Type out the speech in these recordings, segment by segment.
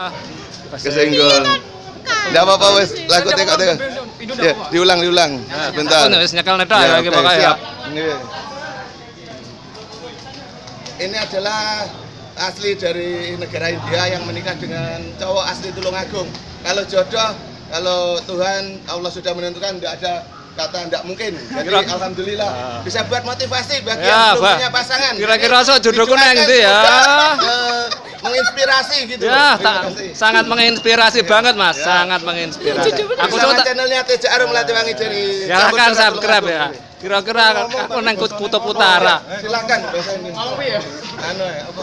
Ah, Kesenggol. Enggak apa-apa wes, lagu tengok tengok. Ya, diulang diulang. Bentar. Aku wis nyekel netok Ya, ya iki oke, pokoknya ya. siap. Ini. Adalah asli dari negara India yang menikah dengan cowok asli Tulungagung. Kalau jodoh, kalau Tuhan Allah sudah menentukan tidak ada kata tidak mungkin. Jadi Kira- alhamdulillah Ah. bisa buat motivasi bagi Ya, yang belum punya pasangan. Kira-kira so jodohku nang digunakan ndi ya? Menginspirasi gitu. Ya, sangat menginspirasi banget Mas, Ya. sangat menginspirasi. Aku tak channelnya Teja Arum Melatiwangi dari silahkan Campur Surat subscribe ya. Kira-kira aku nang kutub utara. Silakan bahasa ini. Mau ya? Anu ya, apa?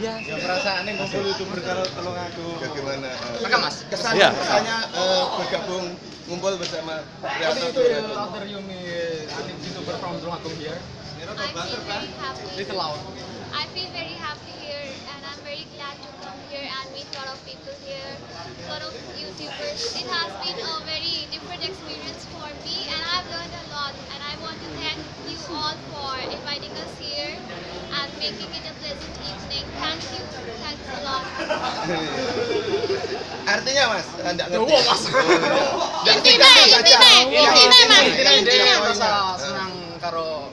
Ya perasaannya ngumpul youtuber kalau tolong aku. Ya, gimana? eh, Rekam, Mas. Kesannya, Iya. kesannya eh, bergabung ngumpul bersama kreator itu Tulungagung. Outer Yumi, youtuber from Tulungagung here. I feel very happy. Little loud. People here, a lot of YouTubers. It has been a very different experience for me, and I've learned a lot. And I want to thank you all for inviting us here and making it a pleasant evening. Thank you, thanks a lot. Artinya Mas, enggak ngerti. Wah, Mas. Nggak Intinya, tinggal intinya, Iya, intinya, Mas, intinya,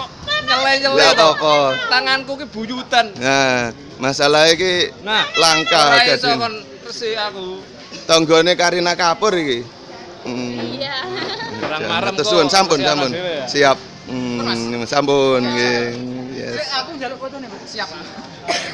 kok nyele-nyele. Apa-apa. Tanganku ki buyutan. Nah, masalah iki Nah, langka iso jadi. kon resi aku. Tanggane Karina Kapur iki. Hmm. Iya. Kurang marem Matur kok. suwun, sampun, Kesianan sampun. dhewe ya. Siap. Hmm, sampun nggih. Yes. Aku njaluk foto nih, Mas. Siap.